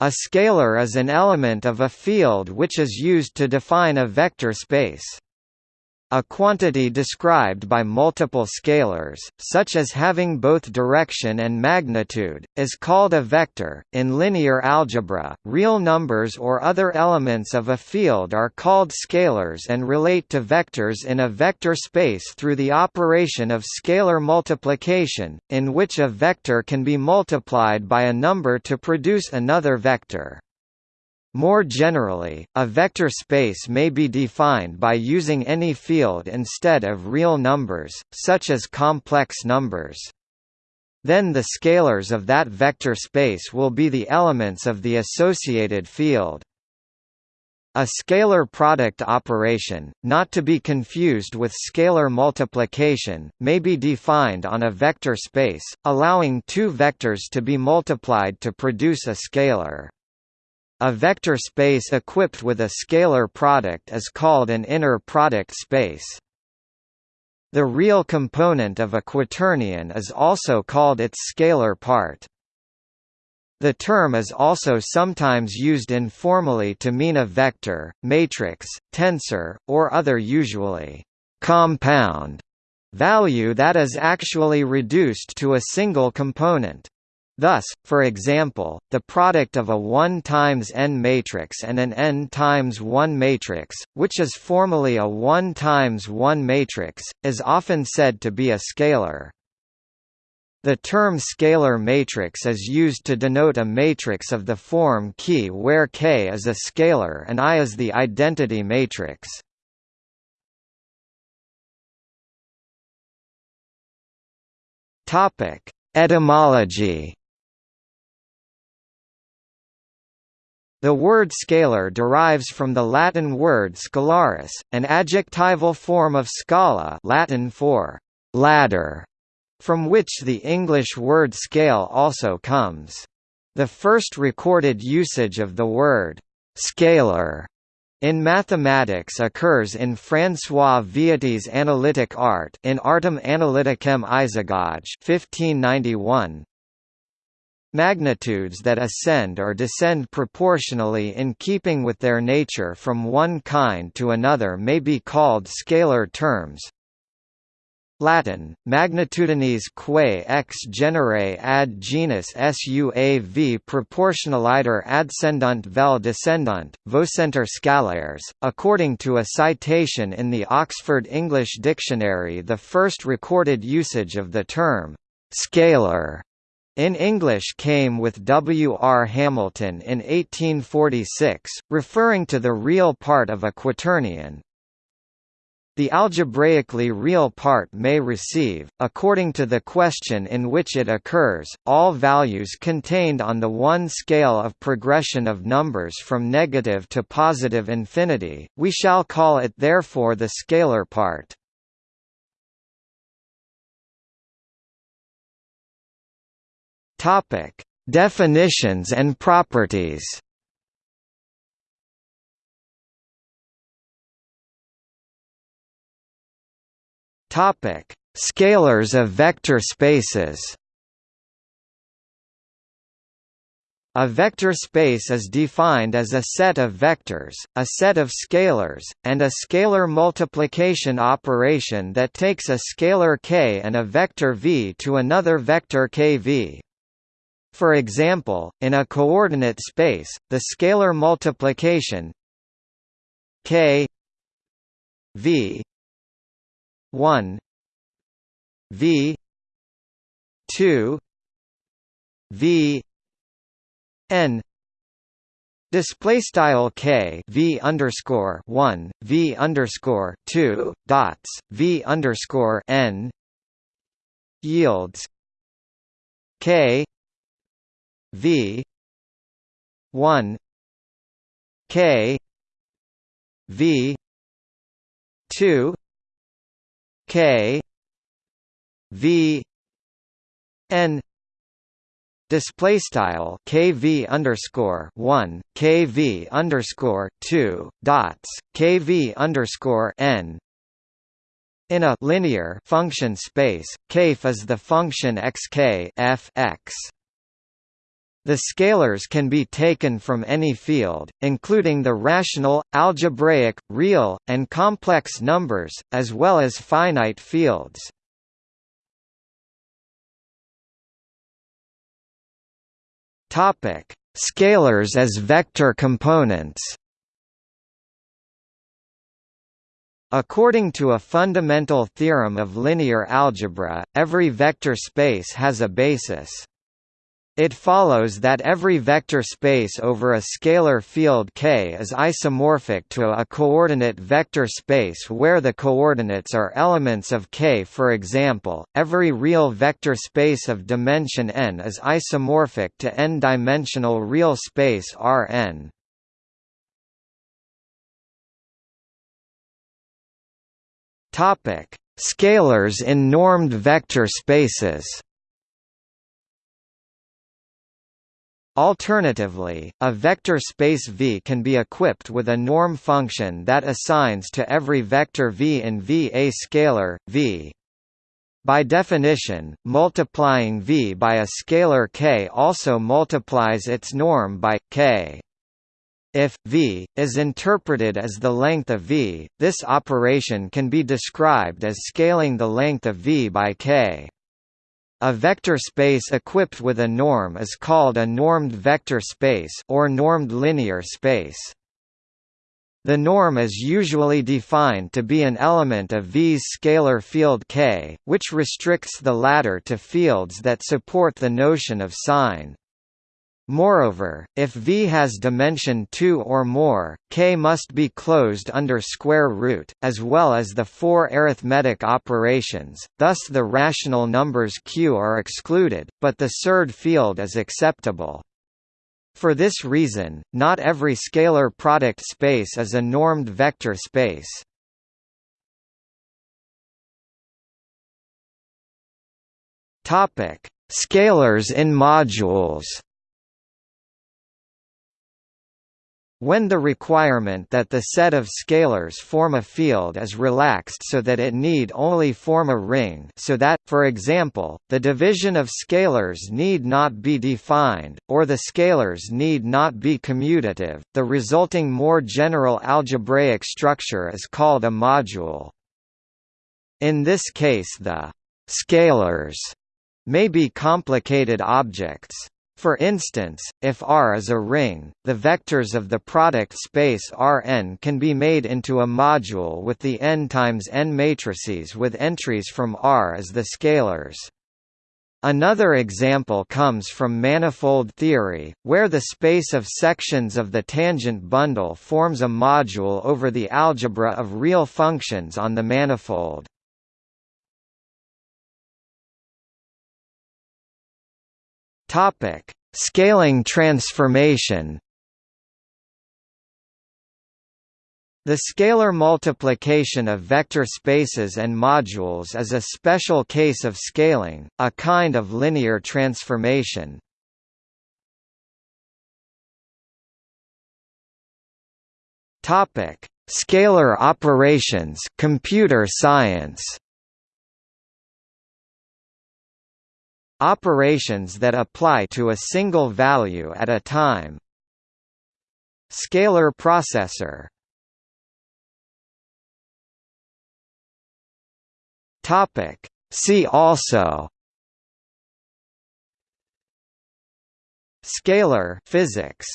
A scalar is an element of a field which is used to define a vector space. A quantity described by multiple scalars, such as having both direction and magnitude, is called a vector. In linear algebra, real numbers or other elements of a field are called scalars and relate to vectors in a vector space through the operation of scalar multiplication, in which a vector can be multiplied by a number to produce another vector. More generally, a vector space may be defined by using any field instead of real numbers, such as complex numbers. Then the scalars of that vector space will be the elements of the associated field. A scalar product operation, not to be confused with scalar multiplication, may be defined on a vector space, allowing two vectors to be multiplied to produce a scalar. A vector space equipped with a scalar product is called an inner product space. The real component of a quaternion is also called its scalar part. The term is also sometimes used informally to mean a vector, matrix, tensor, or other usually compound value that is actually reduced to a single component. Thus, for example, the product of a 1 times n matrix and an n times 1 matrix, which is formally a 1 times 1 matrix, is often said to be a scalar. The term scalar matrix is used to denote a matrix of the form K where K is a scalar and I is the identity matrix. Etymology The word scalar derives from the Latin word scalaris, an adjectival form of scala Latin for ladder, from which the English word scale also comes. The first recorded usage of the word scalar in mathematics occurs in François Viète's Analytic Art in Artem Analyticem Isagoge 1591, Magnitudes that ascend or descend proportionally in keeping with their nature from one kind to another may be called scalar terms. Latin, magnitudines quae ex genere ad genus suav proportionaliter ascendunt vel descendunt, vocentur scalares. According to a citation in the Oxford English Dictionary the first recorded usage of the term, scalar in English came with W. R. Hamilton in 1846, referring to the real part of a quaternion. The algebraically real part may receive, according to the question in which it occurs, all values contained on the one scale of progression of numbers from negative to positive infinity, we shall call it therefore the scalar part. Topic: Definitions and properties. Topic: Scalars of vector spaces. A vector space is defined as a set of vectors, a set of scalars, and a scalar multiplication operation that takes a scalar k and a vector v to another vector kv. For example, in a coordinate space, the scalar multiplication k v 1 v 2 v n Display style k v underscore one v underscore two dots v underscore n yields k V one K V two K V N display style kv underscore one kv underscore two dots kv underscore n in a linear function space, kf is the function xk f x. The scalars can be taken from any field, including the rational, algebraic, real, and complex numbers, as well as finite fields. Scalars as vector components According to a fundamental theorem of linear algebra, every vector space has a basis. It follows that every vector space over a scalar field K is isomorphic to a coordinate vector space where the coordinates are elements of K. For example, every real vector space of dimension n is isomorphic to n-dimensional real space Rn. Topic: Scalars in normed vector spaces. Alternatively, a vector space V can be equipped with a norm function that assigns to every vector V in V a scalar, V. By definition, multiplying V by a scalar k also multiplies its norm by, k. If v is interpreted as the length of v, this operation can be described as scaling the length of v by k. A vector space equipped with a norm is called a normed vector space or normed linear space. The norm is usually defined to be an element of V's scalar field K, which restricts the latter to fields that support the notion of sign. Moreover, if V has dimension 2 or more, K must be closed under square root, as well as the four arithmetic operations, thus the rational numbers Q are excluded, but the surd field is acceptable. For this reason, not every scalar product space is a normed vector space. Scalars in modules When the requirement that the set of scalars form a field is relaxed so that it need only form a ring so that, for example, the division of scalars need not be defined, or the scalars need not be commutative, the resulting more general algebraic structure is called a module. In this case the «scalars» may be complicated objects. For instance, if R is a ring, the vectors of the product space Rn can be made into a module with the n times n matrices with entries from R as the scalars. Another example comes from manifold theory, where the space of sections of the tangent bundle forms a module over the algebra of real functions on the manifold. Topic: Scaling transformation. The scalar multiplication of vector spaces and modules is a special case of scaling, a kind of linear transformation. Topic: Scalar operations, computer science. Operations that apply to a single value at a time. Scalar processor. See also. Scalar physics